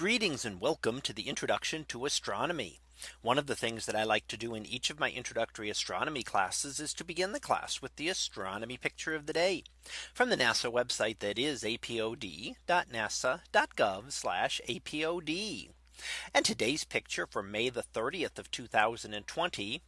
Greetings and welcome to the introduction to astronomy. One of the things that I like to do in each of my introductory astronomy classes is to begin the class with the astronomy picture of the day from the NASA website that is apod.nasa.gov apod. And today's picture for May the 30th of 2020.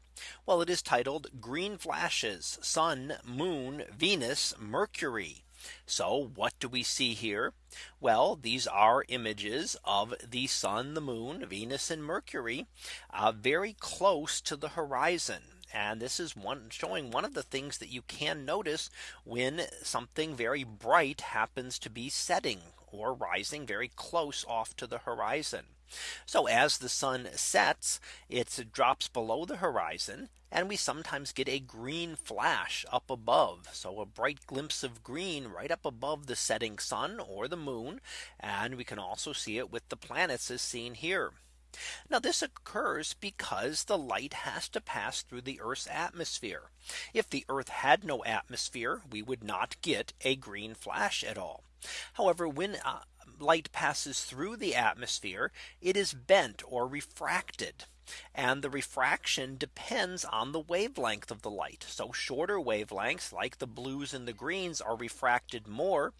Well, it is titled green flashes, sun, moon, Venus, Mercury. So what do we see here? Well, these are images of the sun, the moon, Venus and Mercury uh, very close to the horizon. And this is one showing one of the things that you can notice when something very bright happens to be setting or rising very close off to the horizon. So as the sun sets, it drops below the horizon and we sometimes get a green flash up above. So a bright glimpse of green right up above the setting sun or the moon. And we can also see it with the planets as seen here. Now this occurs because the light has to pass through the Earth's atmosphere. If the Earth had no atmosphere, we would not get a green flash at all. However, when uh, light passes through the atmosphere, it is bent or refracted. And the refraction depends on the wavelength of the light. So shorter wavelengths like the blues and the greens are refracted more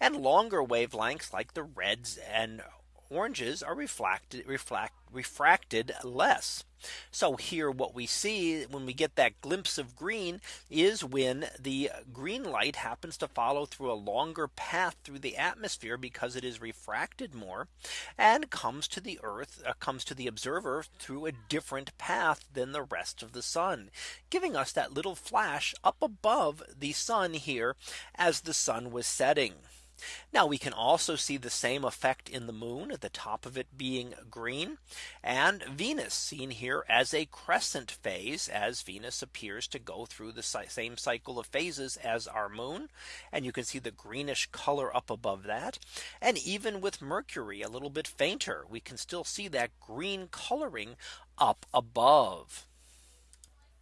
and longer wavelengths like the reds and oranges are reflected reflect refracted less. So here what we see when we get that glimpse of green is when the green light happens to follow through a longer path through the atmosphere because it is refracted more and comes to the earth uh, comes to the observer through a different path than the rest of the sun giving us that little flash up above the sun here as the sun was setting. Now we can also see the same effect in the moon at the top of it being green and Venus seen here as a crescent phase as Venus appears to go through the same cycle of phases as our moon. And you can see the greenish color up above that. And even with Mercury a little bit fainter, we can still see that green coloring up above.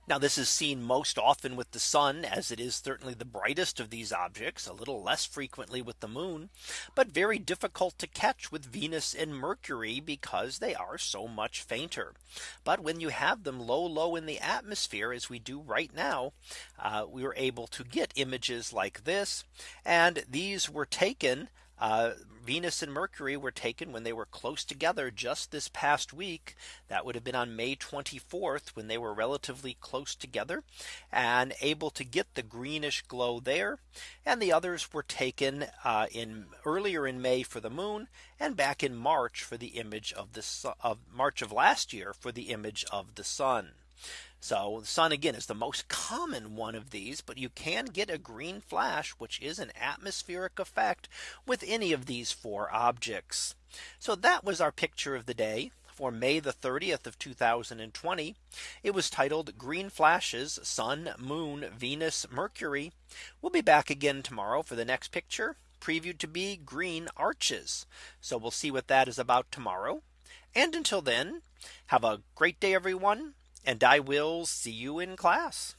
Now this is seen most often with the sun as it is certainly the brightest of these objects a little less frequently with the moon, but very difficult to catch with Venus and Mercury because they are so much fainter. But when you have them low low in the atmosphere as we do right now, uh, we were able to get images like this. And these were taken uh, Venus and Mercury were taken when they were close together just this past week. That would have been on May 24th when they were relatively close together and able to get the greenish glow there. And the others were taken uh, in earlier in May for the moon and back in March for the image of the of March of last year for the image of the sun. So the sun again is the most common one of these, but you can get a green flash, which is an atmospheric effect with any of these four objects. So that was our picture of the day for May the 30th of 2020. It was titled green flashes sun moon Venus Mercury. We'll be back again tomorrow for the next picture previewed to be green arches. So we'll see what that is about tomorrow. And until then, have a great day, everyone and I will see you in class.